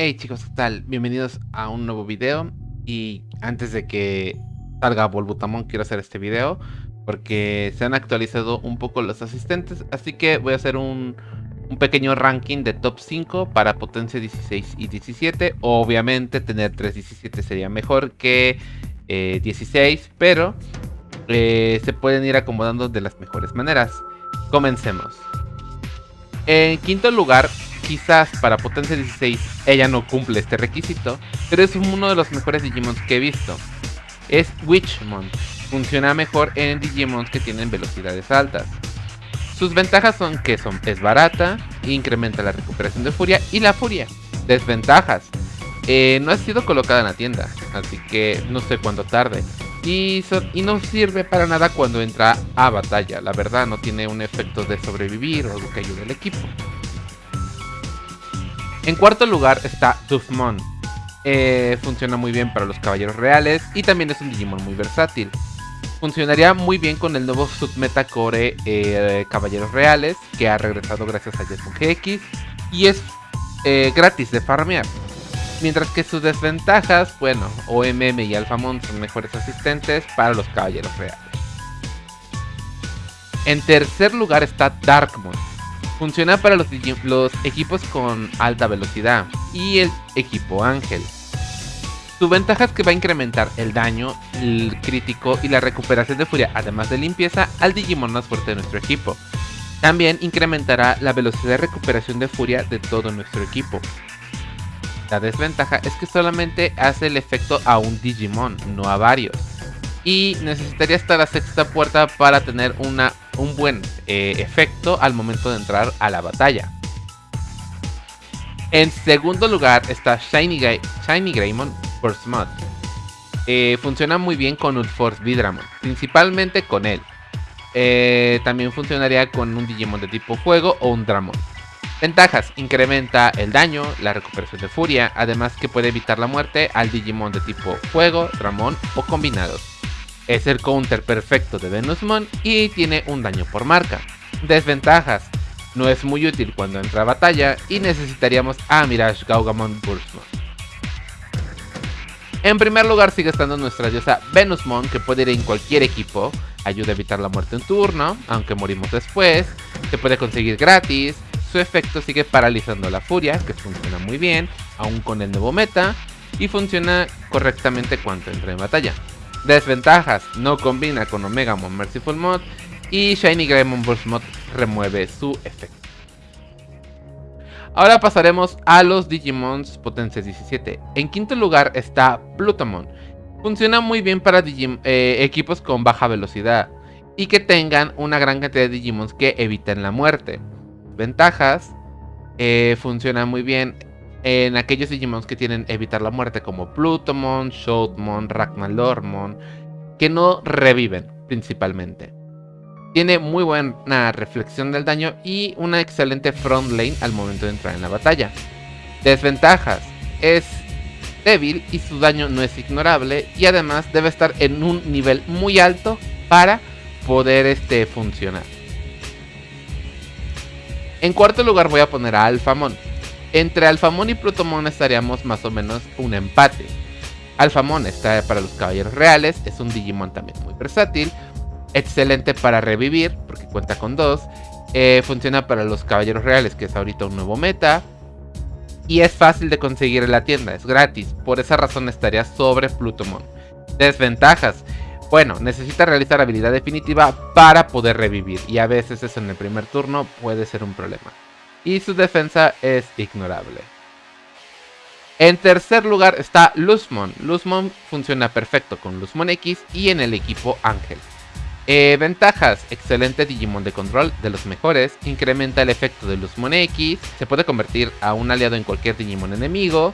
Hey chicos, ¿qué tal? Bienvenidos a un nuevo video y antes de que salga Volbutamon quiero hacer este video porque se han actualizado un poco los asistentes, así que voy a hacer un, pequeño ranking de top 5 para potencia 16 y 17. Obviamente tener 317 sería mejor que 16, eh, pero eh, se pueden ir acomodando de las mejores maneras. Comencemos. En quinto lugar quizás para potencia 16 ella no cumple este requisito, pero es uno de los mejores Digimons que he visto. Es Witchmon. Funciona mejor en Digimons que tienen velocidades altas. Sus ventajas son que son, es barata, incrementa la recuperación de furia y la furia. Desventajas. Eh, no ha sido colocada en la tienda, así que no sé cuándo tarde. Y, no sirve para nada cuando entra a batalla. La verdad no tiene un efecto de sobrevivir o que ayude al equipo. En cuarto lugar está Dufmon. Eh, funciona muy bien para los caballeros reales y también es un Digimon muy versátil. Funcionaría muy bien con el nuevo submeta core eh, Caballeros Reales que ha regresado gracias a Jetson GX y es eh, gratis de farmear. Mientras que sus desventajas, bueno, OMM y Alphamon son mejores asistentes para los Caballeros Reales. En tercer lugar está Darkmon. Funciona para los, equipos con alta velocidad y el equipo Ángel. Su ventaja es que va a incrementar el daño, el crítico y la recuperación de furia, además de limpieza, al Digimon más fuerte de nuestro equipo. También incrementará la velocidad de recuperación de furia de todo nuestro equipo. La desventaja es que solamente hace el efecto a un Digimon, no a varios. Y necesitaría estar a sexta puerta para tener una un buen eh, efecto al momento de entrar a la batalla. En segundo lugar está Shiny, Shiny Greymon. Eh, funciona muy bien con Ulforce Vidramon, principalmente con él. Eh, también funcionaría con un Digimon de tipo fuego o un Dramon. Ventajas, incrementa el daño, la recuperación de furia, además que puede evitar la muerte al Digimon de tipo fuego, Dramon o combinados. Es el counter perfecto de Venusmon y tiene un daño por marca. Desventajas. No es muy útil cuando entra a batalla y necesitaríamos a Mirage Gaugamon Burstmon. En primer lugar sigue estando nuestra diosa Venusmon que puede ir en cualquier equipo, ayuda a evitar la muerte en turno, aunque morimos después, se puede conseguir gratis, su efecto sigue paralizando la furia, que funciona muy bien, aún con el nuevo meta, y funciona correctamente cuando entra en batalla. Desventajas, no combina con Omegamon Merciful Mod y Shiny Greymon Burst Mod remueve su efecto. Ahora pasaremos a los Digimons Potencia 17. En quinto lugar está Plutomon. Funciona muy bien para eh, equipos con baja velocidad y que tengan una gran cantidad de Digimons que eviten la muerte. Ventajas, eh, funciona muy bien en aquellos Digimons que tienen evitar la muerte como Plutomon, Shoutmon, Ragnalormon, que no reviven principalmente. Tiene muy buena reflexión del daño y una excelente front lane al momento de entrar en la batalla. Desventajas. Es débil y su daño no es ignorable y además debe estar en un nivel muy alto para poder este, funcionar. En cuarto lugar voy a poner a Alphamon. Entre Alfamón y Plutomon estaríamos más o menos un empate. Alfamón está para los caballeros reales, es un Digimon también muy versátil, excelente para revivir, porque cuenta con dos. Eh, funciona para los caballeros reales, que es ahorita un nuevo meta. Y es fácil de conseguir en la tienda, es gratis. Por esa razón estaría sobre Plutomon. Desventajas. Bueno, necesita realizar habilidad definitiva para poder revivir. Y a veces eso en el primer turno puede ser un problema y su defensa es ignorable. En tercer lugar está Luzmon. Luzmon funciona perfecto con Luzmon X y en el equipo Ángel. Eh, ventajas, excelente Digimon de control, de los mejores, incrementa el efecto de Luzmon X, se puede convertir a un aliado en cualquier Digimon enemigo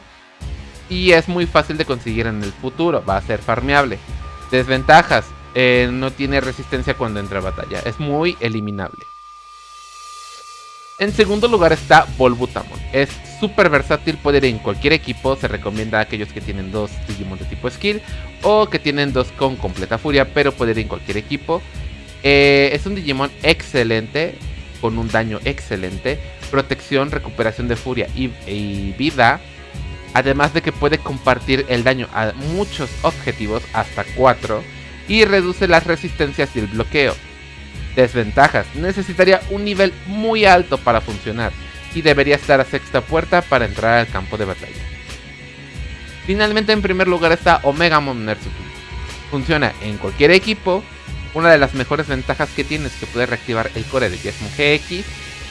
y es muy fácil de conseguir en el futuro, va a ser farmeable. Desventajas, eh, no tiene resistencia cuando entra a batalla, es muy eliminable. En segundo lugar está Volbutamon. Es súper versátil, puede ir en cualquier equipo. Se recomienda a aquellos que tienen dos Digimon de tipo skill o que tienen dos con completa furia, pero puede ir en cualquier equipo. Eh, es un Digimon excelente, con un daño excelente, protección, recuperación de furia y, vida. además de que puede compartir el daño a muchos objetivos hasta 4 y reduce las resistencias y el bloqueo. Desventajas, necesitaría un nivel muy alto para funcionar y debería estar a sexta puerta para entrar al campo de batalla. Finalmente en primer lugar está Omega Mon Funciona en cualquier equipo, una de las mejores ventajas que tiene es que puede reactivar el core de Yesmo GX,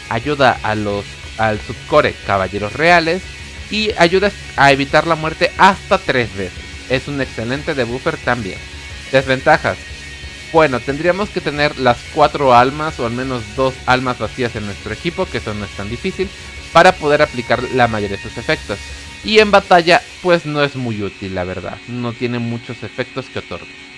ayuda a los, al subcore Caballeros Reales y ayuda a evitar la muerte hasta 3 veces. Es un excelente debuffer también. Desventajas. Bueno, tendríamos que tener las 4 almas o al menos 2 almas vacías en nuestro equipo, que eso no es tan difícil, para poder aplicar la mayoría de sus efectos. Y en batalla, pues no es muy útil, la verdad. No tiene muchos efectos que otorgar.